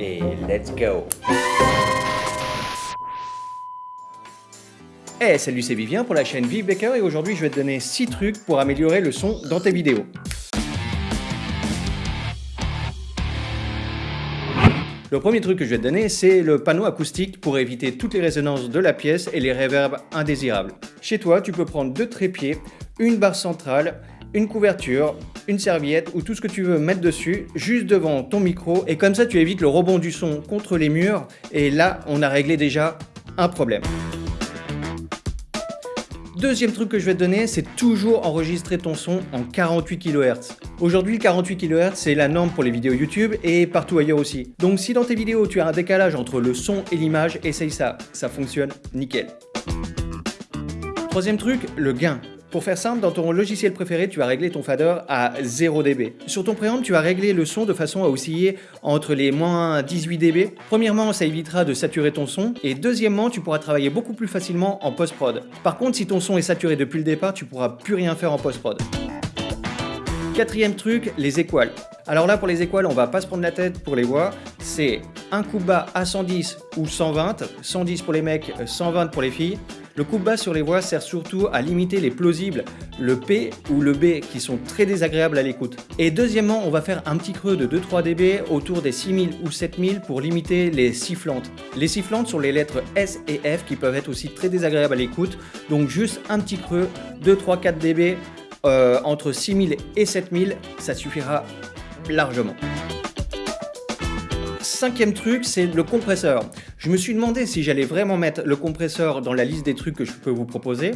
Et let's go Hey, salut, c'est Vivien pour la chaîne Vive Baker et aujourd'hui je vais te donner 6 trucs pour améliorer le son dans tes vidéos. Le premier truc que je vais te donner, c'est le panneau acoustique pour éviter toutes les résonances de la pièce et les réverbes indésirables. Chez toi, tu peux prendre deux trépieds, une barre centrale une couverture, une serviette ou tout ce que tu veux mettre dessus, juste devant ton micro, et comme ça tu évites le rebond du son contre les murs, et là on a réglé déjà un problème. Deuxième truc que je vais te donner, c'est toujours enregistrer ton son en 48 kHz. Aujourd'hui, le 48 kHz, c'est la norme pour les vidéos YouTube et partout ailleurs aussi. Donc si dans tes vidéos, tu as un décalage entre le son et l'image, essaye ça, ça fonctionne nickel. Troisième truc, le gain. Pour faire simple, dans ton logiciel préféré, tu vas régler ton fader à 0 dB. Sur ton préamp, tu vas régler le son de façon à osciller entre les moins 18 dB. Premièrement, ça évitera de saturer ton son. Et deuxièmement, tu pourras travailler beaucoup plus facilement en post-prod. Par contre, si ton son est saturé depuis le départ, tu pourras plus rien faire en post-prod. Quatrième truc, les équales. Alors là, pour les équales, on va pas se prendre la tête pour les voix. C'est un coup bas à 110 ou 120. 110 pour les mecs, 120 pour les filles. Le coup bas sur les voix sert surtout à limiter les plausibles, le P ou le B qui sont très désagréables à l'écoute. Et deuxièmement, on va faire un petit creux de 2-3 dB autour des 6000 ou 7000 pour limiter les sifflantes. Les sifflantes sont les lettres S et F qui peuvent être aussi très désagréables à l'écoute, donc juste un petit creux, 2-3-4 dB euh, entre 6000 et 7000, ça suffira largement. Cinquième truc, c'est le compresseur. Je me suis demandé si j'allais vraiment mettre le compresseur dans la liste des trucs que je peux vous proposer.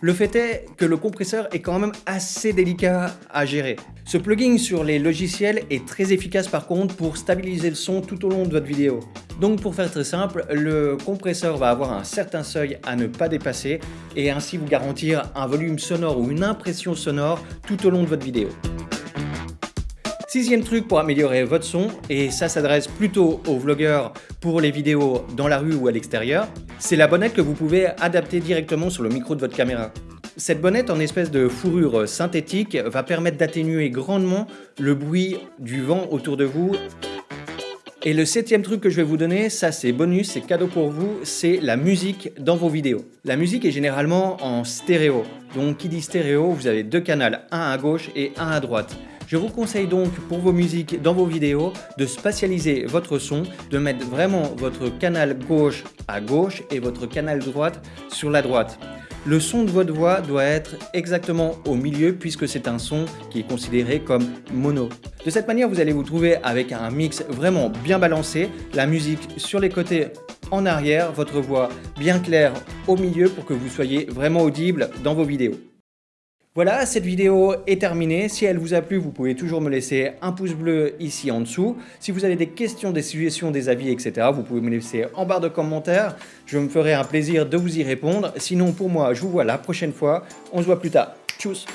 Le fait est que le compresseur est quand même assez délicat à gérer. Ce plugin sur les logiciels est très efficace par contre pour stabiliser le son tout au long de votre vidéo. Donc pour faire très simple, le compresseur va avoir un certain seuil à ne pas dépasser et ainsi vous garantir un volume sonore ou une impression sonore tout au long de votre vidéo. Sixième truc pour améliorer votre son, et ça s'adresse plutôt aux vlogueurs pour les vidéos dans la rue ou à l'extérieur, c'est la bonnette que vous pouvez adapter directement sur le micro de votre caméra. Cette bonnette en espèce de fourrure synthétique va permettre d'atténuer grandement le bruit du vent autour de vous et le septième truc que je vais vous donner, ça c'est bonus, c'est cadeau pour vous, c'est la musique dans vos vidéos. La musique est généralement en stéréo. Donc qui dit stéréo, vous avez deux canaux, un à gauche et un à droite. Je vous conseille donc pour vos musiques dans vos vidéos de spatialiser votre son, de mettre vraiment votre canal gauche à gauche et votre canal droite sur la droite. Le son de votre voix doit être exactement au milieu puisque c'est un son qui est considéré comme mono. De cette manière, vous allez vous trouver avec un mix vraiment bien balancé, la musique sur les côtés en arrière, votre voix bien claire au milieu pour que vous soyez vraiment audible dans vos vidéos. Voilà, cette vidéo est terminée. Si elle vous a plu, vous pouvez toujours me laisser un pouce bleu ici en dessous. Si vous avez des questions, des suggestions, des avis, etc., vous pouvez me laisser en barre de commentaires. Je me ferai un plaisir de vous y répondre. Sinon, pour moi, je vous vois la prochaine fois. On se voit plus tard. Tchuss